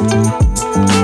Música